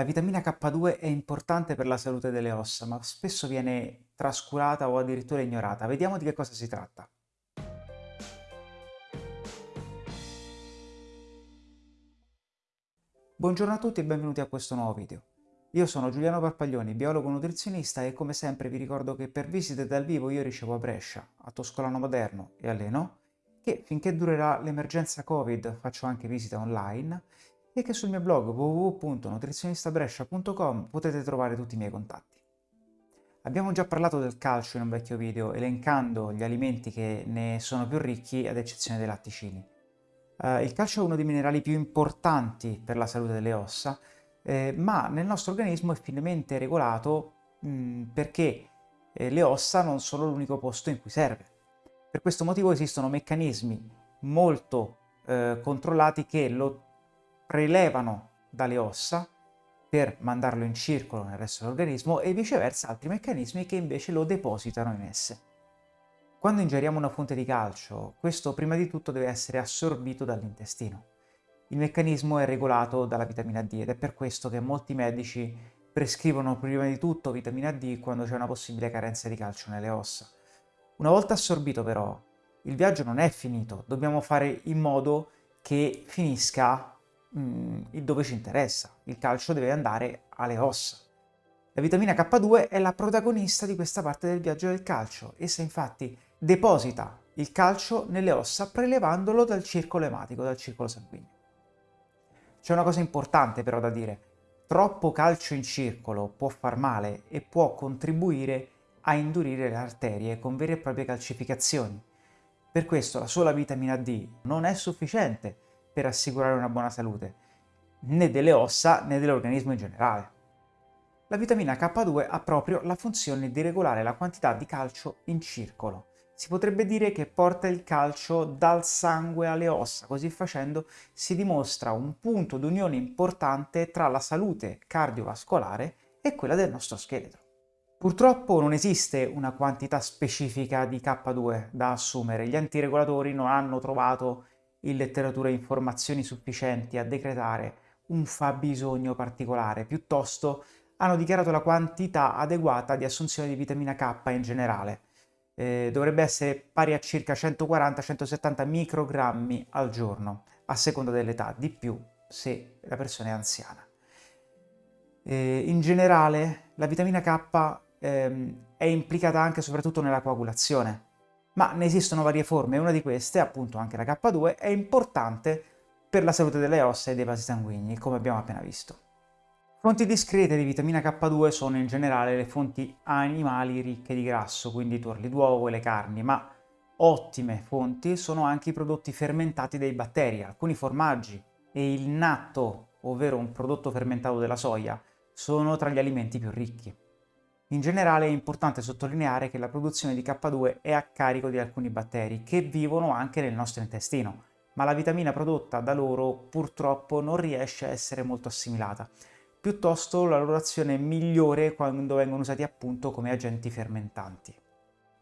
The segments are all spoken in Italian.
La vitamina K2 è importante per la salute delle ossa, ma spesso viene trascurata o addirittura ignorata. Vediamo di che cosa si tratta. Buongiorno a tutti e benvenuti a questo nuovo video. Io sono Giuliano Parpaglioni, biologo nutrizionista e come sempre vi ricordo che per visite dal vivo io ricevo a Brescia, a Toscolano Moderno e a Leno, che finché durerà l'emergenza Covid faccio anche visite online e che sul mio blog www.nutrizionistabrescia.com potete trovare tutti i miei contatti. Abbiamo già parlato del calcio in un vecchio video, elencando gli alimenti che ne sono più ricchi ad eccezione dei latticini. Uh, il calcio è uno dei minerali più importanti per la salute delle ossa, eh, ma nel nostro organismo è finemente regolato mh, perché eh, le ossa non sono l'unico posto in cui serve. Per questo motivo esistono meccanismi molto eh, controllati che lo prelevano dalle ossa per mandarlo in circolo nel resto dell'organismo e viceversa altri meccanismi che invece lo depositano in esse. Quando ingeriamo una fonte di calcio, questo prima di tutto deve essere assorbito dall'intestino. Il meccanismo è regolato dalla vitamina D ed è per questo che molti medici prescrivono prima di tutto vitamina D quando c'è una possibile carenza di calcio nelle ossa. Una volta assorbito però, il viaggio non è finito, dobbiamo fare in modo che finisca Mm, dove ci interessa. Il calcio deve andare alle ossa. La vitamina K2 è la protagonista di questa parte del viaggio del calcio. Essa infatti deposita il calcio nelle ossa prelevandolo dal circolo ematico, dal circolo sanguigno. C'è una cosa importante però da dire. Troppo calcio in circolo può far male e può contribuire a indurire le arterie con vere e proprie calcificazioni. Per questo la sola vitamina D non è sufficiente per assicurare una buona salute, né delle ossa né dell'organismo in generale. La vitamina K2 ha proprio la funzione di regolare la quantità di calcio in circolo. Si potrebbe dire che porta il calcio dal sangue alle ossa, così facendo si dimostra un punto d'unione importante tra la salute cardiovascolare e quella del nostro scheletro. Purtroppo non esiste una quantità specifica di K2 da assumere, gli antiregolatori non hanno trovato in letteratura informazioni sufficienti a decretare un fabbisogno particolare, piuttosto hanno dichiarato la quantità adeguata di assunzione di vitamina K in generale. Eh, dovrebbe essere pari a circa 140-170 microgrammi al giorno, a seconda dell'età, di più se la persona è anziana. Eh, in generale la vitamina K ehm, è implicata anche soprattutto nella coagulazione, ma ne esistono varie forme e una di queste, appunto anche la K2, è importante per la salute delle ossa e dei vasi sanguigni, come abbiamo appena visto. Fonti discrete di vitamina K2 sono in generale le fonti animali ricche di grasso, quindi i tuorli d'uovo e le carni, ma ottime fonti sono anche i prodotti fermentati dei batteri, alcuni formaggi e il natto, ovvero un prodotto fermentato della soia, sono tra gli alimenti più ricchi. In generale è importante sottolineare che la produzione di K2 è a carico di alcuni batteri che vivono anche nel nostro intestino, ma la vitamina prodotta da loro purtroppo non riesce a essere molto assimilata. Piuttosto la loro azione è migliore quando vengono usati appunto come agenti fermentanti.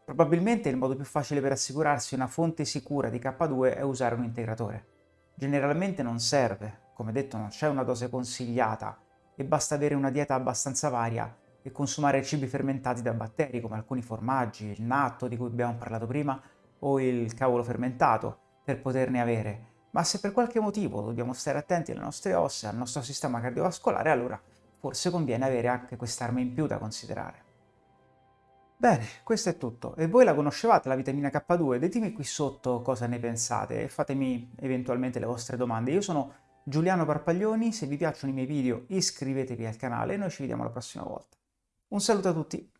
Probabilmente il modo più facile per assicurarsi una fonte sicura di K2 è usare un integratore. Generalmente non serve, come detto non c'è una dose consigliata e basta avere una dieta abbastanza varia e consumare cibi fermentati da batteri come alcuni formaggi, il natto di cui abbiamo parlato prima o il cavolo fermentato per poterne avere. Ma se per qualche motivo dobbiamo stare attenti alle nostre ossa al nostro sistema cardiovascolare, allora forse conviene avere anche quest'arma in più da considerare. Bene, questo è tutto. E voi la conoscevate la vitamina K2? Ditemi qui sotto cosa ne pensate e fatemi eventualmente le vostre domande. Io sono Giuliano Parpaglioni, se vi piacciono i miei video iscrivetevi al canale e noi ci vediamo la prossima volta. Un saluto a tutti.